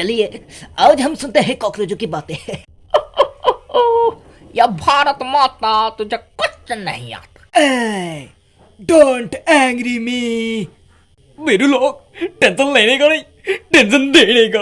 चलिए आज हम सुनते हैं कॉकरोचों की बातें। या भारत माता तुझे कुछ नहीं आता। डोंट एंग्री मी मेरू लोग टेंशन लेने का नहीं टेंशन देने का।